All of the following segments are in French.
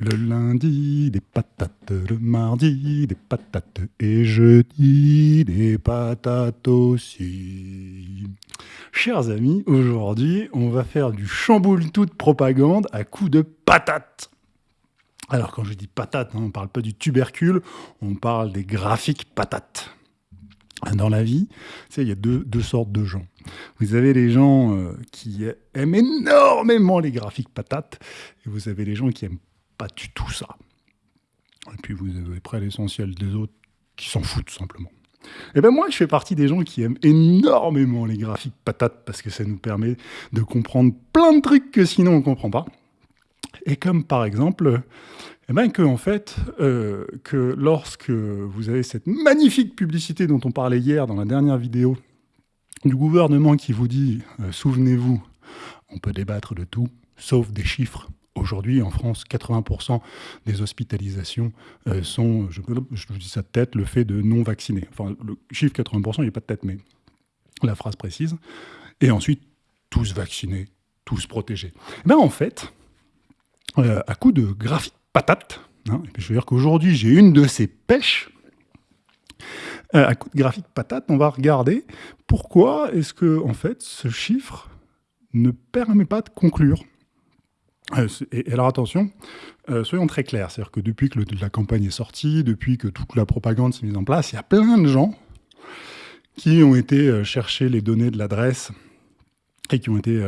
Le lundi, des patates, le mardi, des patates, et jeudi, des patates aussi. Chers amis, aujourd'hui, on va faire du chamboule toute propagande à coups de patates. Alors, quand je dis patates, hein, on ne parle pas du tubercule, on parle des graphiques patates. Dans la vie, il y a deux, sortes de gens. Vous avez les gens euh, qui aiment énormément les graphiques patates, et vous avez les gens qui aiment pas du tout ça. Et puis vous avez près l'essentiel des autres qui s'en foutent simplement. Et eh ben moi, je fais partie des gens qui aiment énormément les graphiques patates parce que ça nous permet de comprendre plein de trucs que sinon on comprend pas. Et comme par exemple, eh ben que en fait, euh, que lorsque vous avez cette magnifique publicité dont on parlait hier dans la dernière vidéo du gouvernement qui vous dit euh, souvenez-vous, on peut débattre de tout, sauf des chiffres. Aujourd'hui, en France, 80% des hospitalisations euh, sont, je, vous dis ça de tête, le fait de non vaccinés. Enfin, le chiffre 80%, il n'y a pas de tête, mais la phrase précise. Et ensuite, tous vaccinés, tous protégés. Ben, en fait, euh, à coup de graphique patate, hein, je veux dire qu'aujourd'hui, j'ai une de ces pêches, euh, à coup de graphique patate, on va regarder pourquoi est-ce que, en fait, ce chiffre ne permet pas de conclure et, alors attention, euh, soyons très clairs, c'est-à-dire que depuis que la campagne est sortie, depuis que toute la propagande s'est mise en place, il y a plein de gens qui ont été euh, chercher les données de l'adresse et qui ont été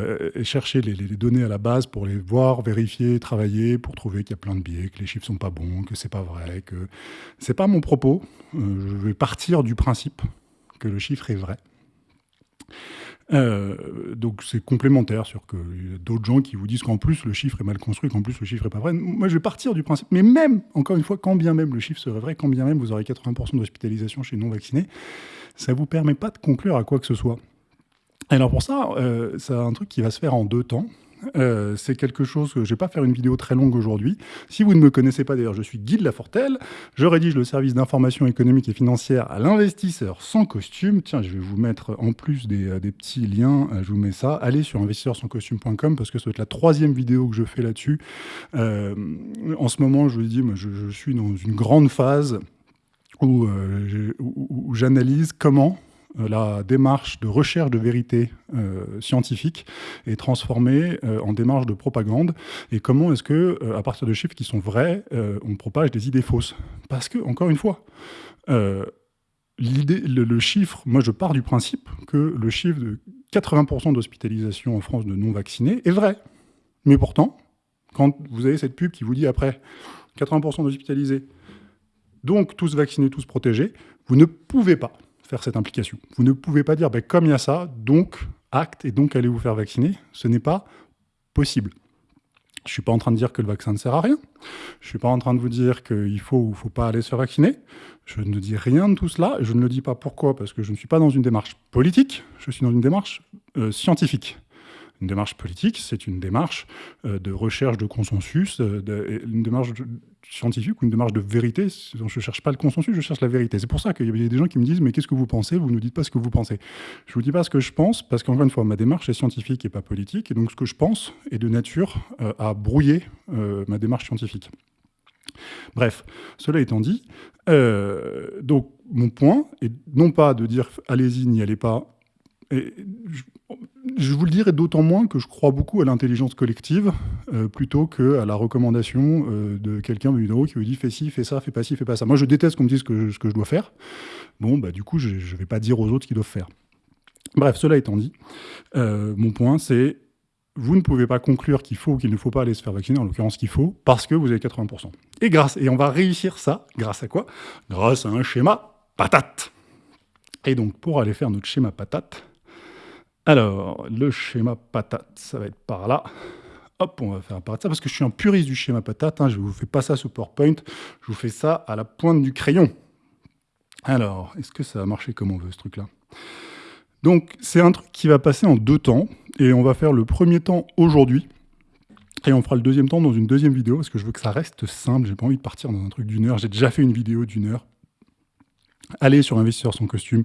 chercher les, données à la base pour les voir, vérifier, travailler, pour trouver qu'il y a plein de biais, que les chiffres sont pas bons, que c'est pas vrai, que c'est pas mon propos. je vais partir du principe que le chiffre est vrai. Euh, donc c'est complémentaire sur que a d'autres gens qui vous disent qu'en plus le chiffre est mal construit, qu'en plus le chiffre est pas vrai. Moi je vais partir du principe, mais même, encore une fois, quand bien même le chiffre serait vrai, quand bien même vous aurez 80% d'hospitalisation chez non vaccinés, ça vous permet pas de conclure à quoi que ce soit. Alors pour ça, euh, c'est un truc qui va se faire en deux temps. Euh, c'est quelque chose que je ne vais pas faire une vidéo très longue aujourd'hui. Si vous ne me connaissez pas, d'ailleurs, je suis Guy de Lafortelle. Je rédige le service d'information économique et financière à l'investisseur sans costume. Tiens, je vais vous mettre en plus des, euh, petits liens, euh, je vous mets ça. Allez sur investisseurssanscostume.com parce que être la troisième vidéo que je fais là-dessus. en ce moment, je vous dis, je, je, suis dans une grande phase où j'analyse comment la démarche de recherche de vérité euh, scientifique est transformée euh, en démarche de propagande. Et comment est-ce que à partir de chiffres qui sont vrais on propage des idées fausses? Parce que encore une fois l'idée le, chiffre moi je pars du principe que le chiffre de 80% d'hospitalisation en France de non vaccinés est vrai. Mais pourtant quand vous avez cette pub qui vous dit après 80% d'hospitalisés donc tous vaccinés tous protégés vous ne pouvez pas faire cette implication. Vous ne pouvez pas dire, ben, comme il y a ça, donc acte et donc allez vous faire vacciner. Ce n'est pas possible. Je ne suis pas en train de dire que le vaccin ne sert à rien. Je ne suis pas en train de vous dire qu'il faut ou il ne faut pas aller se vacciner. Je ne dis rien de tout cela. Je ne le dis pas pourquoi Parce que je ne suis pas dans une démarche politique, je suis dans une démarche euh, scientifique. Une démarche politique, c'est une démarche euh, de recherche de consensus, euh, une démarche scientifique ou une démarche de vérité. Je ne cherche pas le consensus, je cherche la vérité. C'est pour ça qu'il y a des gens qui me disent « mais qu'est-ce que vous pensez? Vous ne nous dites pas ce que vous pensez ». Je ne vous dis pas ce que je pense, parce qu'encore une fois, ma démarche est scientifique et pas politique, et donc ce que je pense est de nature euh, à brouiller ma démarche scientifique. Bref, cela étant dit, donc mon point est non pas de dire « allez-y, n'y allez pas », vous le dirai d'autant moins que je crois beaucoup à l'intelligence collective euh, plutôt qu'à la recommandation euh, de quelqu'un de qui vous dit fais ci, fais ça, fais pas ci, fais pas ça. Moi, je déteste qu'on me dise ce que, je dois faire. Bon, bah, du coup, je ne vais pas dire aux autres ce qu'ils doivent faire. Bref, cela étant dit, euh, mon point, c'est vous ne pouvez pas conclure qu'il faut ou qu'il ne faut pas aller se faire vacciner, en l'occurrence qu'il faut, parce que vous avez 80%. Et, grâce, et on va réussir ça, grâce à quoi? Grâce à un schéma patate. Et donc, pour aller faire notre schéma patate, alors, le schéma patate, ça va être par là. Hop, on va faire apparaître ça, parce que je suis un puriste du schéma patate. Hein, je ne vous fais pas ça sous PowerPoint, je vous fais ça à la pointe du crayon. Alors, est-ce que ça va marcher comme on veut, ce truc-là? Donc, c'est un truc qui va passer en deux temps, et on va faire le premier temps aujourd'hui, et on fera le deuxième temps dans une deuxième vidéo, parce que je veux que ça reste simple, j'ai pas envie de partir dans un truc d'une heure. J'ai déjà fait une vidéo d'une heure, Allez sur Investisseur sans costume,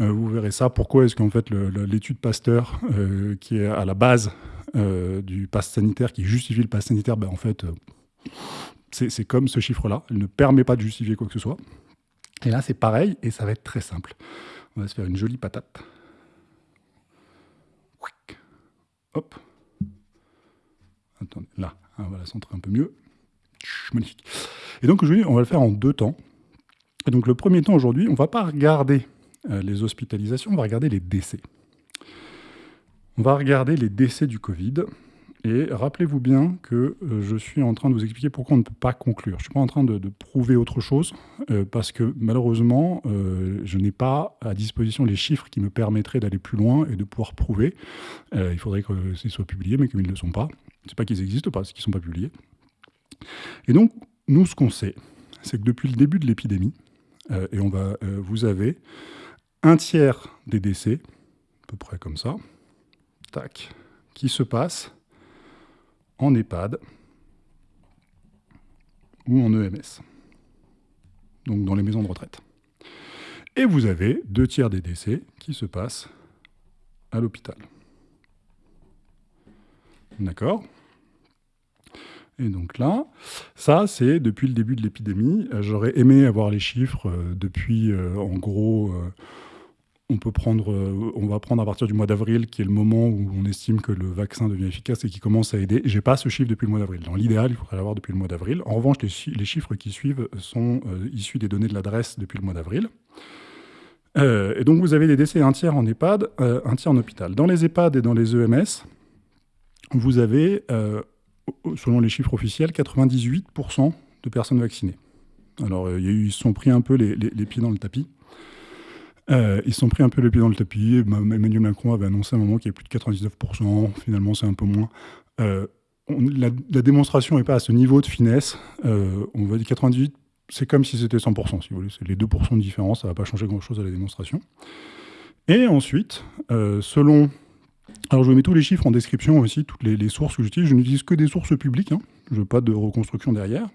euh, vous verrez ça. Pourquoi est-ce qu'en fait l'étude Pasteur, euh, qui est à la base euh, du pass sanitaire, qui justifie le pass sanitaire, ben en fait, C'est comme ce chiffre-là. Il ne permet pas de justifier quoi que ce soit. Et là, c'est pareil, et ça va être très simple. On va se faire une jolie patate. Hop. Attendez, là, on va la centrer un peu mieux. Magnifique. Et donc aujourd'hui, on va le faire en deux temps. Et donc le premier temps aujourd'hui, on ne va pas regarder euh, les hospitalisations, on va regarder les décès. On va regarder les décès du Covid. Et rappelez-vous bien que euh, je suis en train de vous expliquer pourquoi on ne peut pas conclure. Je ne suis pas en train de, prouver autre chose, euh, parce que malheureusement, je n'ai pas à disposition les chiffres qui me permettraient d'aller plus loin et de pouvoir prouver. il faudrait que ce soit publié, mais comme ils ne le sont pas. Ce n'est pas qu'ils n'existent pas, c'est qu'ils ne sont pas publiés. Et donc, nous, ce qu'on sait, c'est que depuis le début de l'épidémie, euh, et on va, euh, vous avez un tiers des décès, à peu près comme ça, tac, qui se passent en EHPAD ou en EMS, donc dans les maisons de retraite. Et vous avez deux tiers des décès qui se passent à l'hôpital. D'accord? Et donc là, ça, c'est depuis le début de l'épidémie. Euh, j'aurais aimé avoir les chiffres euh, depuis, euh, en gros, on peut prendre, on va prendre à partir du mois d'avril, qui est le moment où on estime que le vaccin devient efficace et qui commence à aider. J'ai pas ce chiffre depuis le mois d'avril. Dans l'idéal, il faudrait l'avoir depuis le mois d'avril. En revanche, les, chiffres qui suivent sont issus des données de l'adresse depuis le mois d'avril. et donc, vous avez des décès un tiers en EHPAD, un tiers en hôpital. Dans les EHPAD et dans les EMS, vous avez selon les chiffres officiels, 98% de personnes vaccinées. Alors, euh, ils se sont pris un peu les, pieds dans le tapis. Euh, ils se sont pris un peu les pieds dans le tapis. Emmanuel Macron avait annoncé à un moment qu'il y avait plus de 99%. Finalement, c'est un peu moins. Euh, la, démonstration n'est pas à ce niveau de finesse. on va dire 98, c'est comme si c'était 100%, si vous voulez. C'est les 2% de différence. Ça ne va pas changer grand-chose à la démonstration. Et ensuite, selon alors je mets tous les chiffres en description aussi, toutes les, sources que j'utilise. Je n'utilise que des sources publiques, hein. je veux pas de reconstruction derrière.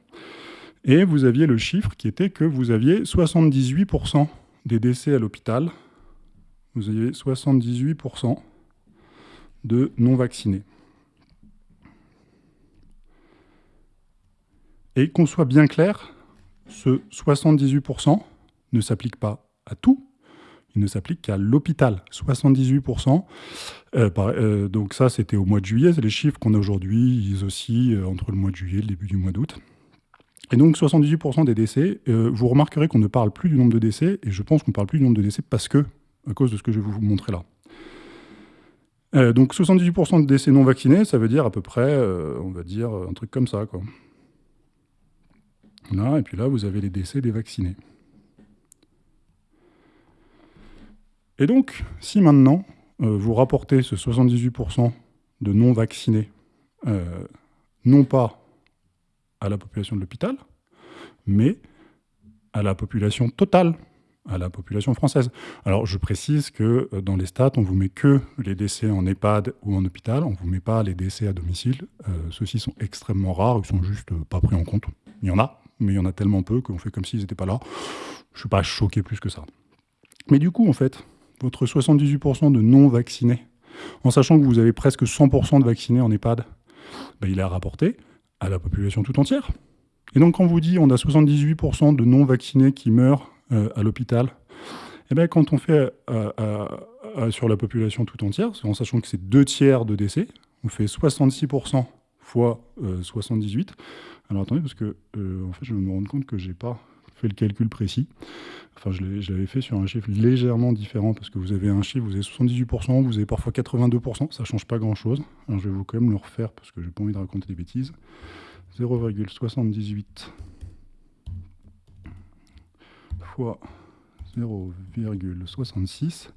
Et vous aviez le chiffre qui était que vous aviez 78% des décès à l'hôpital. Vous aviez 78% de non-vaccinés. Et qu'on soit bien clair, ce 78% ne s'applique pas à tout, ne s'applique qu'à l'hôpital, 78%. Euh, euh, donc ça, c'était au mois de juillet. C'est les chiffres qu'on a aujourd'hui. Ils aussi euh, entre le mois de juillet et le début du mois d'août. Et donc 78% des décès, vous remarquerez qu'on ne parle plus du nombre de décès, et je pense qu'on ne parle plus du nombre de décès parce que, à cause de ce que je vais vous montrer là. donc 78% de décès non vaccinés, ça veut dire à peu près, on va dire, un truc comme ça. Quoi. Là, et puis là, vous avez les décès des vaccinés. Et donc, si maintenant, euh, vous rapportez ce 78% de non-vaccinés, euh, non pas à la population de l'hôpital, mais à la population totale, à la population française. Alors, je précise que euh, dans les stats, on ne vous met que les décès en EHPAD ou en hôpital, on ne vous met pas les décès à domicile. Ceux-ci sont extrêmement rares, ils sont juste pas pris en compte. Il y en a, mais il y en a tellement peu qu'on fait comme s'ils n'étaient pas là. Je ne suis pas choqué plus que ça. Mais du coup, en fait, votre 78% de non-vaccinés, en sachant que vous avez presque 100% de vaccinés en EHPAD, ben, il est à rapporter à la population tout entière. Et donc quand on vous dit on a 78% de non-vaccinés qui meurent euh, à l'hôpital, eh bien quand on fait euh, sur la population tout entière, en sachant que c'est deux tiers de décès, on fait 66% fois 78. Euh, Alors attendez, parce que en fait, je vais me rendre compte que j'ai pas fait le calcul précis. Enfin, je l'avais fait sur un chiffre légèrement différent parce que vous avez un chiffre, vous avez 78%, vous avez parfois 82%, ça ne change pas grand-chose. Alors, je vais vous quand même le refaire parce que j'ai pas envie de raconter des bêtises. 0,78 fois 0,66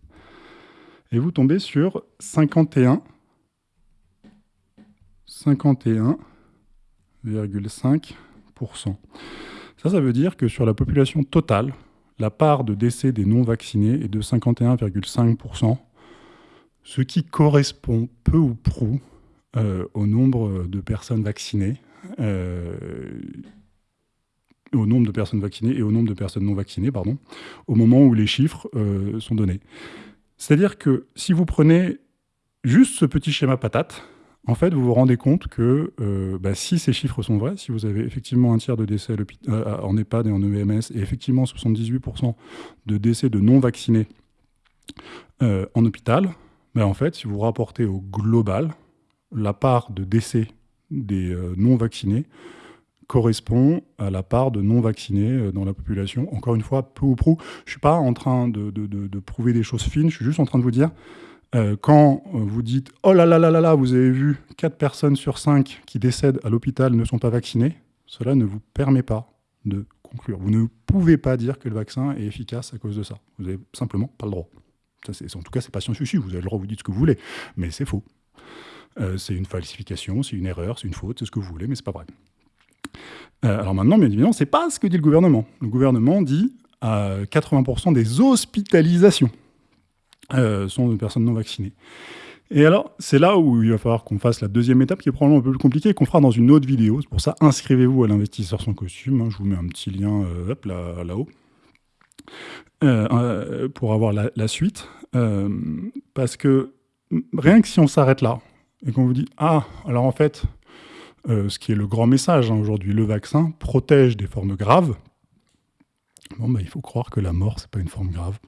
et vous tombez sur 51 51,5%. Ça, ça veut dire que sur la population totale, la part de décès des non-vaccinés est de 51,5%, ce qui correspond peu ou prou euh, au nombre de personnes vaccinées, euh, au nombre de personnes vaccinées et au nombre de personnes non vaccinées, pardon, au moment où les chiffres euh, sont donnés. C'est-à-dire que si vous prenez juste ce petit schéma patate, en fait, vous vous rendez compte que euh, bah, si ces chiffres sont vrais, si vous avez effectivement un tiers de décès euh, en EHPAD et en EMS, et effectivement 78% de décès de non-vaccinés euh, en hôpital, bah, en fait, si vous rapportez au global, la part de décès des non-vaccinés correspond à la part de non-vaccinés dans la population. Encore une fois, peu ou prou. Je ne suis pas en train de, de, prouver des choses fines, je suis juste en train de vous dire, euh, quand euh, vous dites « Oh là là là là là, vous avez vu, 4 personnes sur 5 qui décèdent à l'hôpital ne sont pas vaccinées », cela ne vous permet pas de conclure. Vous ne pouvez pas dire que le vaccin est efficace à cause de ça. Vous n'avez simplement pas le droit. Ça, en tout cas, c'est pas scientifique. Vous avez le droit, vous dites ce que vous voulez, mais c'est faux. Euh, c'est une falsification, c'est une erreur, c'est une faute, c'est ce que vous voulez, mais c'est pas vrai. alors maintenant, bien évidemment, c'est pas ce que dit le gouvernement. Le gouvernement dit à 80% des hospitalisations. Euh, sont des personnes non vaccinées. Et alors, c'est là où il va falloir qu'on fasse la deuxième étape, qui est probablement un peu plus compliquée, qu'on fera dans une autre vidéo. C'est pour ça, inscrivez-vous à l'investisseur sans costume. Hein. je vous mets un petit lien euh, là, là-haut euh, pour avoir la, suite. parce que rien que si on s'arrête là, et qu'on vous dit « Ah, alors en fait, ce qui est le grand message hein, aujourd'hui, le vaccin protège des formes graves. » Bon, bah, il faut croire que la mort, c'est pas une forme grave.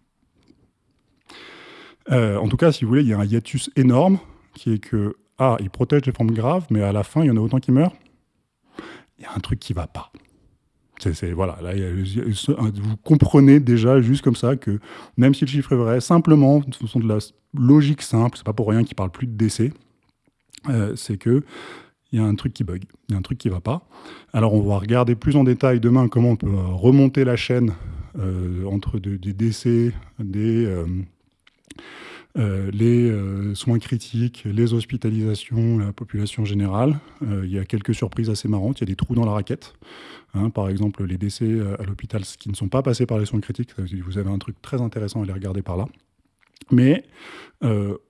Euh, en tout cas, si vous voulez, il y a un hiatus énorme qui est que, ah, il protège les formes graves, mais à la fin, il y en a autant qui meurent. Il y a un truc qui ne va pas. C'est, voilà, là, vous comprenez déjà juste comme ça que même si le chiffre est vrai, simplement, de façon de la logique simple, c'est pas pour rien qu'il parle plus de décès, euh, c'est que il y a un truc qui bug, il y a un truc qui va pas. Alors on va regarder plus en détail demain comment on peut remonter la chaîne euh, entre des décès, des, les euh, soins critiques, les hospitalisations, la population générale. Euh, il y a quelques surprises assez marrantes. Il y a des trous dans la raquette. Hein. par exemple, les décès à l'hôpital qui ne sont pas passés par les soins critiques. Vous avez un truc très intéressant à les regarder par là. Mais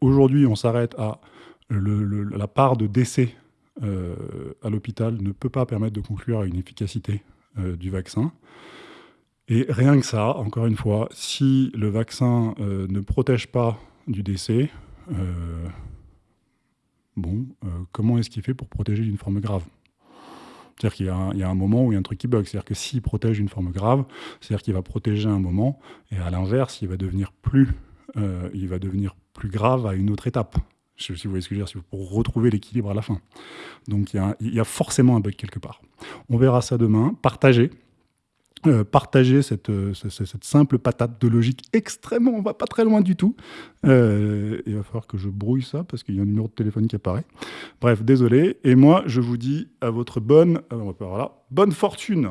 aujourd'hui, on s'arrête à la part de décès à l'hôpital ne peut pas permettre de conclure à une efficacité du vaccin. Et rien que ça, encore une fois, si le vaccin euh, ne protège pas du décès, euh, bon, euh, comment est-ce qu'il fait pour protéger d'une forme grave? C'est-à-dire qu'il y, a un moment où il y a un truc qui bug. C'est-à-dire que s'il protège une forme grave, c'est-à-dire qu'il va protéger un moment, et à l'inverse, il va devenir plus, il va devenir plus grave à une autre étape. Si vous voyez ce que je veux dire, pour retrouver l'équilibre à la fin. Donc il y, a, y a forcément un bug quelque part. On verra ça demain. Partagez. Euh, partager cette, euh, cette, simple patate de logique extrêmement, on va pas très loin du tout. Euh, il va falloir que je brouille ça parce qu'il y a un numéro de téléphone qui apparaît. Bref, désolé. Et moi, je vous dis à votre bonne, voilà, bonne fortune.